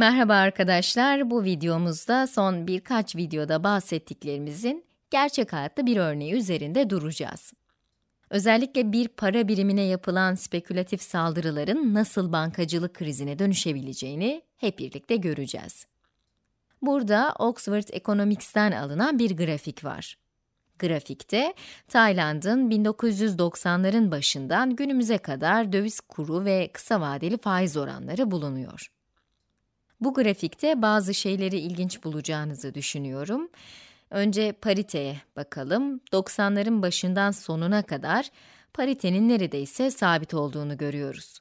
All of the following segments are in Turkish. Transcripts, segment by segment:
Merhaba arkadaşlar, bu videomuzda son birkaç videoda bahsettiklerimizin gerçek hayatta bir örneği üzerinde duracağız. Özellikle bir para birimine yapılan spekülatif saldırıların nasıl bankacılık krizine dönüşebileceğini hep birlikte göreceğiz. Burada Oxford Economics'ten alınan bir grafik var. Grafikte, Tayland'ın 1990'ların başından günümüze kadar döviz kuru ve kısa vadeli faiz oranları bulunuyor. Bu grafikte bazı şeyleri ilginç bulacağınızı düşünüyorum. Önce pariteye bakalım. 90'ların başından sonuna kadar paritenin neredeyse sabit olduğunu görüyoruz.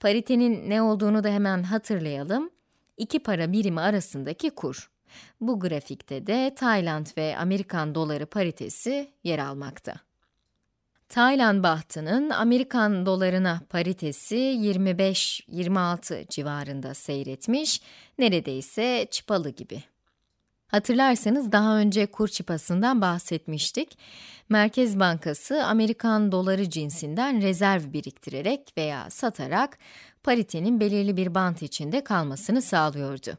Paritenin ne olduğunu da hemen hatırlayalım. İki para birimi arasındaki kur. Bu grafikte de Tayland ve Amerikan doları paritesi yer almakta. Tayland bahtının Amerikan dolarına paritesi 25-26 civarında seyretmiş, neredeyse çıpalı gibi. Hatırlarsanız daha önce kur çıpasından bahsetmiştik. Merkez Bankası Amerikan doları cinsinden rezerv biriktirerek veya satarak paritenin belirli bir bant içinde kalmasını sağlıyordu.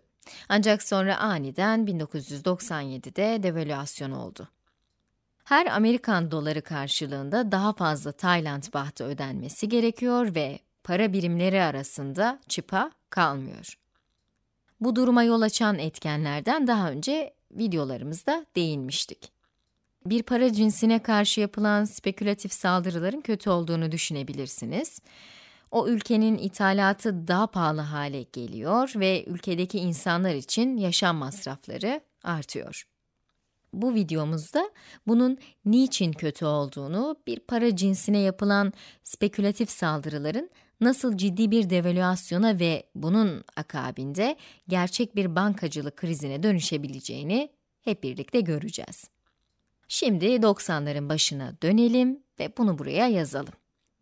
Ancak sonra aniden 1997'de devalüasyon oldu. Her Amerikan doları karşılığında daha fazla Tayland bahtı ödenmesi gerekiyor ve para birimleri arasında çıpa kalmıyor. Bu duruma yol açan etkenlerden daha önce videolarımızda değinmiştik. Bir para cinsine karşı yapılan spekülatif saldırıların kötü olduğunu düşünebilirsiniz. O ülkenin ithalatı daha pahalı hale geliyor ve ülkedeki insanlar için yaşam masrafları artıyor. Bu videomuzda bunun niçin kötü olduğunu, bir para cinsine yapılan spekülatif saldırıların nasıl ciddi bir devalüasyona ve bunun akabinde gerçek bir bankacılık krizine dönüşebileceğini hep birlikte göreceğiz. Şimdi 90'ların başına dönelim ve bunu buraya yazalım.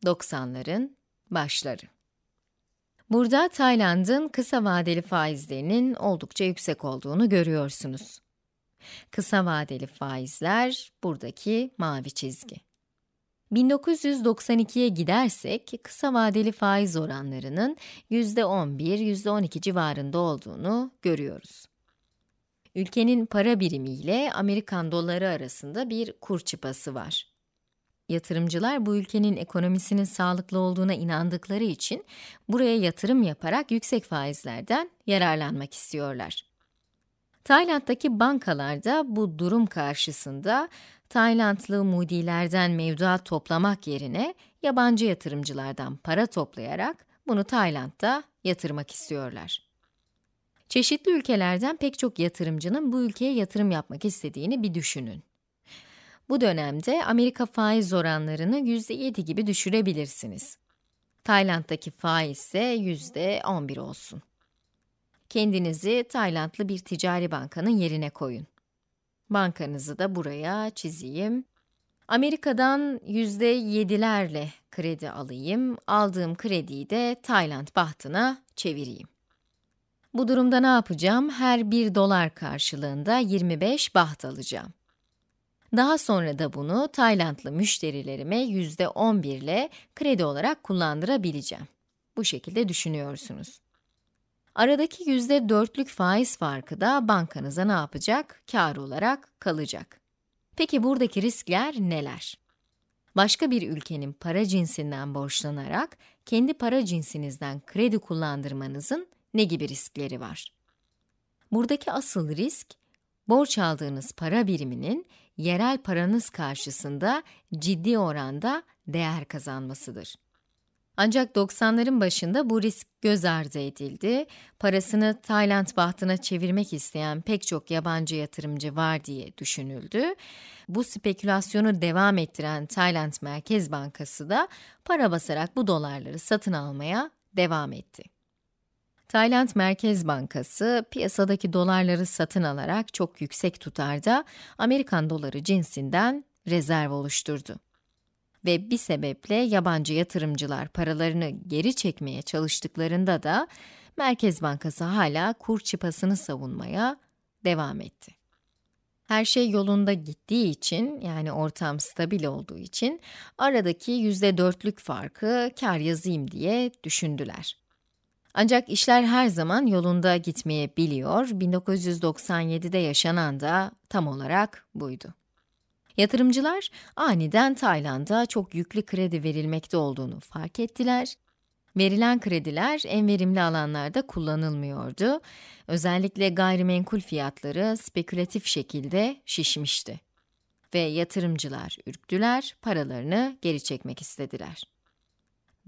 90'ların başları. Burada Tayland'ın kısa vadeli faizlerinin oldukça yüksek olduğunu görüyorsunuz. Kısa vadeli faizler buradaki mavi çizgi. 1992'ye gidersek kısa vadeli faiz oranlarının %11, %12 civarında olduğunu görüyoruz. Ülkenin para birimi ile Amerikan doları arasında bir kur çıpası var. Yatırımcılar bu ülkenin ekonomisinin sağlıklı olduğuna inandıkları için buraya yatırım yaparak yüksek faizlerden yararlanmak istiyorlar. Tayland'daki bankalarda bu durum karşısında Taylandlı mudilerden mevduat toplamak yerine yabancı yatırımcılardan para toplayarak bunu Tayland'da yatırmak istiyorlar. Çeşitli ülkelerden pek çok yatırımcının bu ülkeye yatırım yapmak istediğini bir düşünün. Bu dönemde Amerika faiz oranlarını %7 gibi düşürebilirsiniz. Tayland'daki faiz ise %11 olsun. Kendinizi Taylandlı bir ticari bankanın yerine koyun. Bankanızı da buraya çizeyim. Amerika'dan %7'lerle kredi alayım, aldığım krediyi de Tayland bahtına çevireyim. Bu durumda ne yapacağım? Her 1 dolar karşılığında 25 baht alacağım. Daha sonra da bunu Taylandlı müşterilerime %11 ile kredi olarak kullandırabileceğim. Bu şekilde düşünüyorsunuz. Aradaki %4'lük faiz farkı da bankanıza ne yapacak? Kar olarak kalacak. Peki buradaki riskler neler? Başka bir ülkenin para cinsinden borçlanarak kendi para cinsinizden kredi kullandırmanızın ne gibi riskleri var? Buradaki asıl risk, borç aldığınız para biriminin yerel paranız karşısında ciddi oranda değer kazanmasıdır. Ancak 90'ların başında bu risk göz ardı edildi. Parasını Tayland bahtına çevirmek isteyen pek çok yabancı yatırımcı var diye düşünüldü. Bu spekülasyonu devam ettiren Tayland Merkez Bankası da para basarak bu dolarları satın almaya devam etti. Tayland Merkez Bankası piyasadaki dolarları satın alarak çok yüksek tutarda Amerikan doları cinsinden rezerv oluşturdu. Ve bir sebeple yabancı yatırımcılar paralarını geri çekmeye çalıştıklarında da Merkez Bankası hala kur çıpasını savunmaya devam etti. Her şey yolunda gittiği için, yani ortam stabil olduğu için aradaki %4'lük farkı kar yazayım diye düşündüler. Ancak işler her zaman yolunda gitmeyebiliyor. 1997'de yaşanan da tam olarak buydu. Yatırımcılar aniden Tayland'a çok yüklü kredi verilmekte olduğunu fark ettiler. Verilen krediler en verimli alanlarda kullanılmıyordu. Özellikle gayrimenkul fiyatları spekülatif şekilde şişmişti. Ve yatırımcılar ürktüler, paralarını geri çekmek istediler.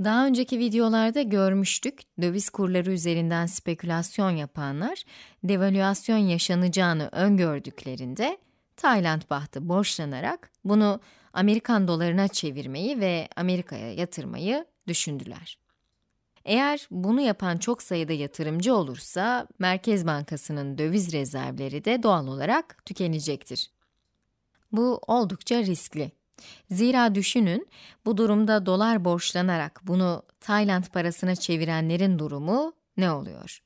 Daha önceki videolarda görmüştük, döviz kurları üzerinden spekülasyon yapanlar, devalüasyon yaşanacağını öngördüklerinde, Tayland bahtı borçlanarak bunu Amerikan dolarına çevirmeyi ve Amerika'ya yatırmayı düşündüler. Eğer bunu yapan çok sayıda yatırımcı olursa, Merkez Bankası'nın döviz rezervleri de doğal olarak tükenecektir. Bu oldukça riskli. Zira düşünün, bu durumda dolar borçlanarak bunu Tayland parasına çevirenlerin durumu ne oluyor?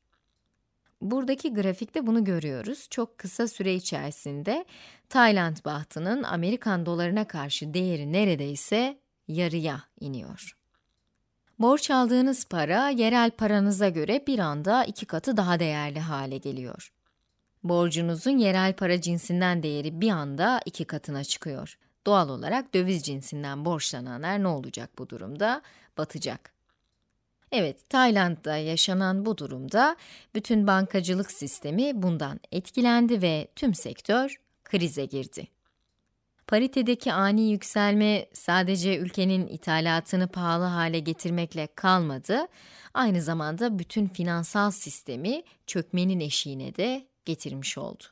Buradaki grafikte bunu görüyoruz. Çok kısa süre içerisinde Tayland bahtının Amerikan dolarına karşı değeri neredeyse yarıya iniyor. Borç aldığınız para, yerel paranıza göre bir anda iki katı daha değerli hale geliyor. Borcunuzun yerel para cinsinden değeri bir anda iki katına çıkıyor. Doğal olarak döviz cinsinden borçlananlar ne olacak bu durumda? Batacak. Evet, Tayland'da yaşanan bu durumda bütün bankacılık sistemi bundan etkilendi ve tüm sektör krize girdi. Paritedeki ani yükselme sadece ülkenin ithalatını pahalı hale getirmekle kalmadı, aynı zamanda bütün finansal sistemi çökmenin eşiğine de getirmiş oldu.